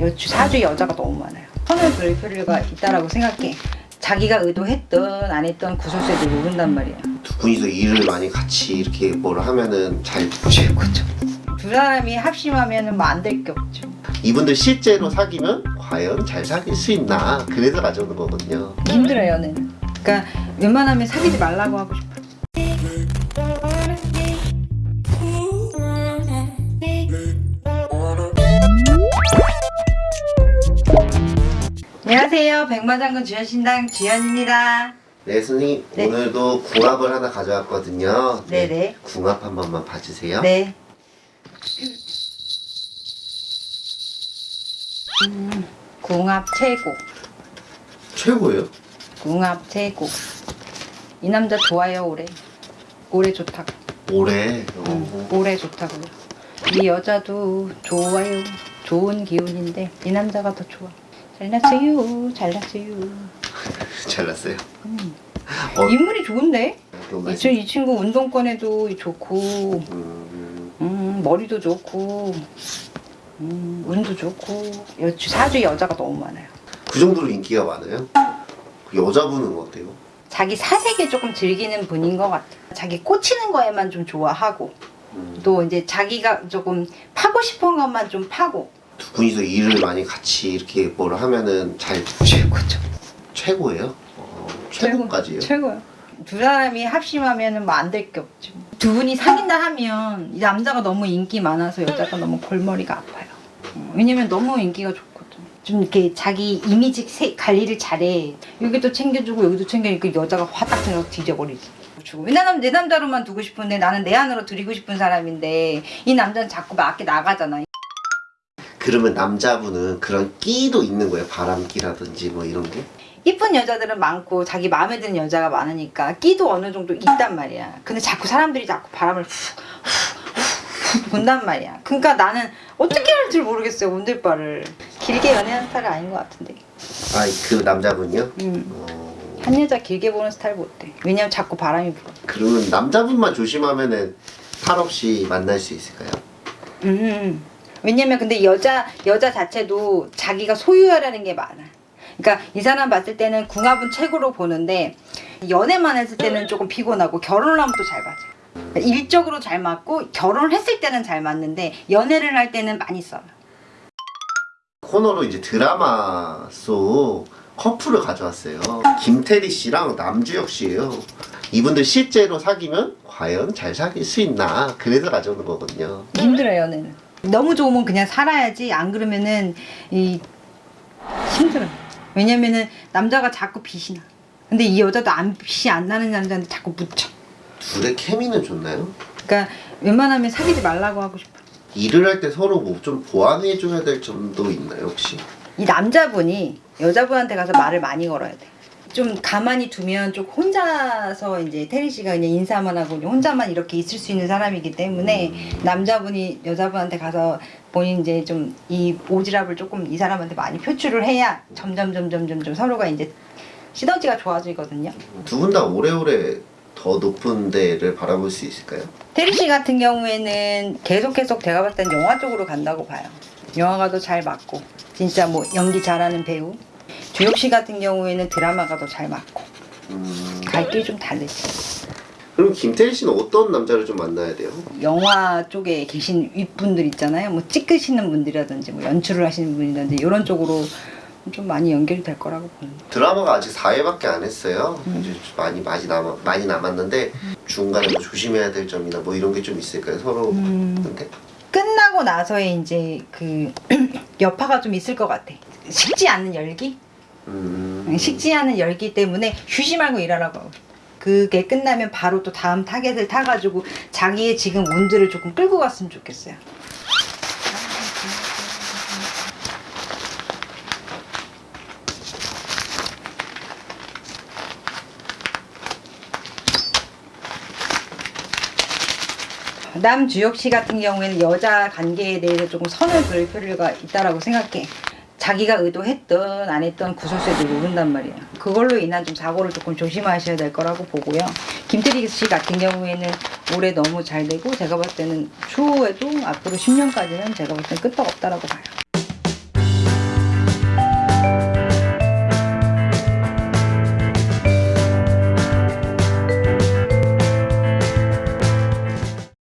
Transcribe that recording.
여주 사주 여자가 너무 많아요. 선을 그릴 필요가 있다라고 생각해. 자기가 의도했던 안 했던 구설수에도 모른단 말이야. 두 분이서 일을 많이 같이 이렇게 뭘 하면은 잘 최고죠. 두 사람이 합심하면 뭐안 될 게 없죠. 이분들 실제로 사귀면 과연 잘 사귈 수 있나 그래서 가져오는 거거든요 힘들어요, 연애는. 그러니까 웬만하면 사귀지 말라고 하고 싶어. 안녕하세요. 백마장군 주연신당 주연입니다. 네 선생님 네. 오늘도 궁합을 하나 가져왔거든요 네네. 궁합 한 번만 봐주세요 네. 음, 궁합 최고. 최고예요? 궁합 최고. 이 남자 좋아요 올해. 올해 좋다고. 올해 어, 음, 올해 좋다고요. 이 여자도 좋아요. 좋은 기운인데 이 남자가 더 좋아. 잘났어요. 잘났어요. 잘났어요 어, 인물이 좋은데? 이, 친- 이 친구 운동권에도 좋고 음, 음, 머리도 좋고 음, 운도 좋고 여주 사주 여자가 너무 많아요. 그 정도로 인기가 많아요? 그 여자분은 어때요? 자기 사색에 조금 즐기는 분인 것 같아. 자기 꽂히는 거에만 좀 좋아하고 음, 또 이제 자기가 조금 파고 싶은 것만 좀 파고 두 분이서 일을 많이 같이 이렇게 뭘 하면은 잘 최고죠. 최고예요? 어, 최고까지요? 최고요. 두 사람이 합심하면 뭐 안 될 게 없죠. 두 분이 사귄다 하면 이 남자가 너무 인기 많아서 여자가 너무 골머리가 아파요. 어, 왜냐면 너무 인기가 좋거든. 좀 이렇게 자기 이미지 세- 관리를 잘해. 여기도 챙겨주고 여기도 챙겨주니까 여자가 화딱 들어 뒤져버리지. 주고. 왜냐면 내 남자로만 두고 싶은데 나는 내 안으로 들이고 싶은 사람인데 이 남자는 자꾸 밖에 나가잖아. 그러면 남자분은 그런 끼도 있는 거예요? 바람기라든지 뭐 이런 게? 이쁜 여자들은 많고 자기 마음에 드는 여자가 많으니까 끼도 어느 정도 있단 말이야. 근데 자꾸 사람들이 자꾸 바람을 훅, 훅, 훅 분단 말이야. 그러니까 나는 어떻게 할 줄 모르겠어요, 운들바를. 길게 연애하는 스타일 아닌 것 같은데. 아그 남자분이요? 음. 어, 한 여자 길게 보는 스타일 못돼. 왜냐면 자꾸 바람이 불어. 그러면 남자분만 조심하면 은 탈 없이 만날 수 있을까요? 음. 왜냐면 근데 여자 여자 자체도 자기가 소유하라는 게 많아. 그러니까 이 사람 봤을 때는 궁합은 최고로 보는데 연애만 했을 때는 조금 피곤하고 결혼을 하면 또 잘 맞아. 그러니까 일적으로 잘 맞고 결혼을 했을 때는 잘 맞는데 연애를 할 때는 많이 써요. 코너로 이제 드라마 속 커플을 가져왔어요. 김태리 씨랑 남주혁 씨예요. 이분들 실제로 사귀면 과연 잘 사귈 수 있나 그래서 가져오는 거거든요. 힘들어요 연애는. 너무 좋으면 그냥 살아야지 안 그러면은 이 힘들어. 왜냐면은 남자가 자꾸 빛이 나. 근데 이 여자도 안 빛이 안 나는 남자한테 자꾸 묻혀. 둘의 케미는 좋나요? 그러니까 웬만하면 사귀지 말라고 하고 싶어. 일을 할 때 서로 뭐 좀 보완해 줘야 될 점도 있나요 혹시? 이 남자분이 여자분한테 가서 말을 많이 걸어야 돼. 좀 가만히 두면 좀 혼자서 이제 태리 씨가 그냥 인사만 하고 혼자만 이렇게 있을 수 있는 사람이기 때문에 남자분이 여자분한테 가서 본인 이제 좀 이 오지랖을 조금 이 사람한테 많이 표출을 해야 점점 점점 점점 서로가 이제 시너지가 좋아지거든요. 두 분 다 오래오래 더 높은 데를 바라볼 수 있을까요? 태리 씨 같은 경우에는 계속 계속 제가 봤을 땐 영화 쪽으로 간다고 봐요. 영화가 더잘 맞고 진짜 뭐 연기 잘하는 배우. 주혁 씨 같은 경우에는 드라마가 더 잘 맞고 음, 갈 길이 좀 다르지. 그럼 김태리 씨는 어떤 남자를 좀 만나야 돼요? 영화 쪽에 계신 윗분들 있잖아요. 뭐 찍으시는 분들이라든지 뭐 연출을 하시는 분이라든지 이런 쪽으로 좀 많이 연결이 될 거라고 보는. 드라마가 아직 4회밖에 안 했어요. 음. 이제 많이 많이 남아 많이 남았는데 중간에 뭐 조심해야 될 점이나 뭐 이런 게 좀 있을까요? 서로 음. 근데 끝나고 나서의 이제 그 여파가 좀 있을 것 같아. 식지 않는 열기? 음, 식지 않은 열기 때문에 쉬지 말고 일하라고. 그게 끝나면 바로 또 다음 타겟을 타가지고 자기의 지금 운들을 조금 끌고 갔으면 좋겠어요. 남주혁 씨 같은 경우에는 여자 관계에 대해서 조금 선을 그을 필요가 있다라고 생각해. 자기가 의도했던 안 했던 구설수에도 모른단 말이야. 그걸로 인한 좀 사고를 조금 조심하셔야 될 거라고 보고요. 김태리 씨 같은 경우에는 올해 너무 잘 되고 제가 봤을 때는 추후에도 앞으로 10년까지는 제가 봤을 때는 끄떡 없다라고 봐요.